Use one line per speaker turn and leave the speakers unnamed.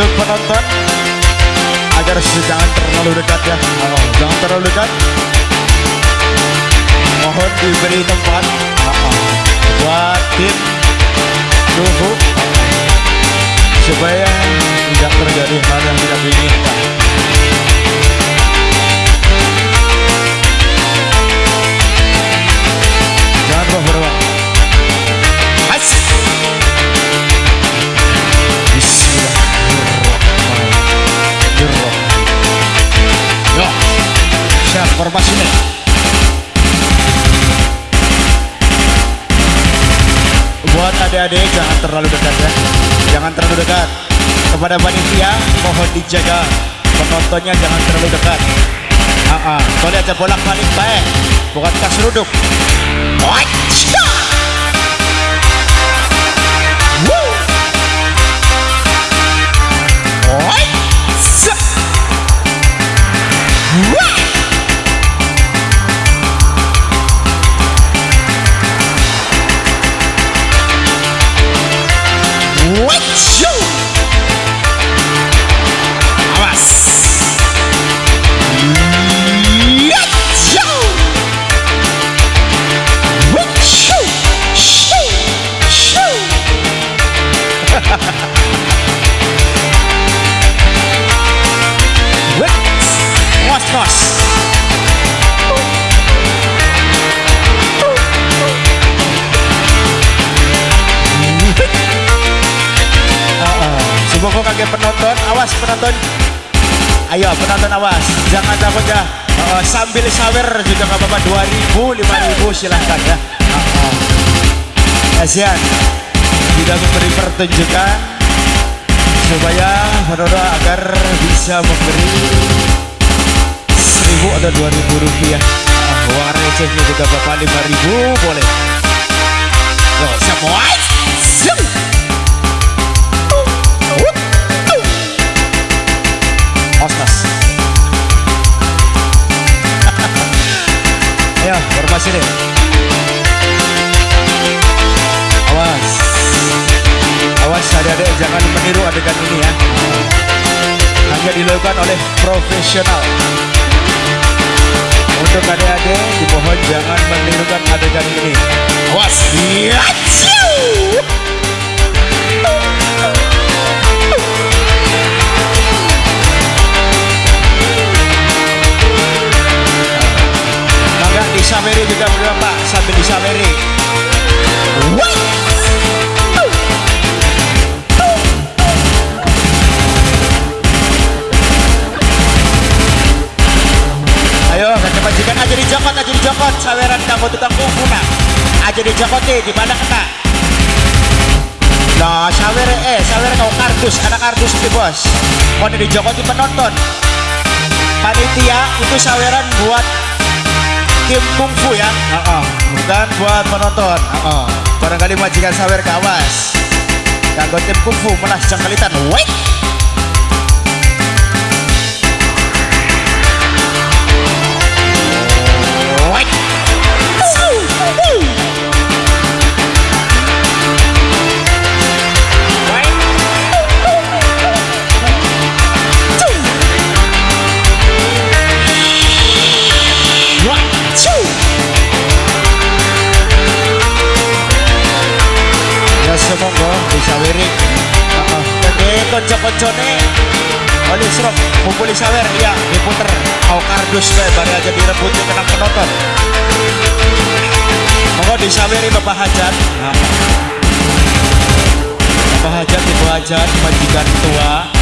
untuk penonton agar jangan terlalu dekat ya. Oh, jangan terlalu dekat. Mohon diberi tempat. Oh, oh. buat tim Duhuk. Siap formasi nih buat adik-adik jangan terlalu dekat ya jangan terlalu dekat kepada panitia mohon dijaga penontonnya jangan terlalu dekat ah uh -uh. kau lihat bolak balik baik bukan kasruduk Wajah! Woo! Semoga kaget penonton, awas penonton. Ayo penonton awas, jangan takut ya. Uh, sambil sawer juga nggak apa-apa 2000, 5000 silahkan ya. Uh, uh. Kasihan tidak memberi pertunjukan supaya penonton agar bisa memberi 1000 atau 2000 rupiah. Uh, uang recehnya juga bapak 5000 boleh. Yo, semua. Deh. Awas. Awas adik-adik jangan meniru adegan ini ya. Hanya dilakukan oleh profesional. Untuk adik-adik dimohon jangan menirukan adegan ini. Awas. Yaciu. Disameri. Wah! Ayo, majikan aja dijokot, aja dijokot, saweran kamu tukang kuku nak. Aja dijokot deh, di mana kena? Nah, sawer eh, sawer kau kardus, ada kardus di bos. Mau dijokot di penonton. Panitia itu saweran buat tim kungfu ya. Uh-uh. Bukan buat penonton. Uh-uh. Barangkali majikan sawer kawas. Kanggo tim kungfu melas jangkalitan. Wait. Bisa. Jadi konco-koncone oleh serok mumpuli sawer ya diputer mau kardus bae bare aja direbut di kenang penonton. Monggo disaweri Bapak Hajat. Bapak Hajat Ibu Hajat majikan tua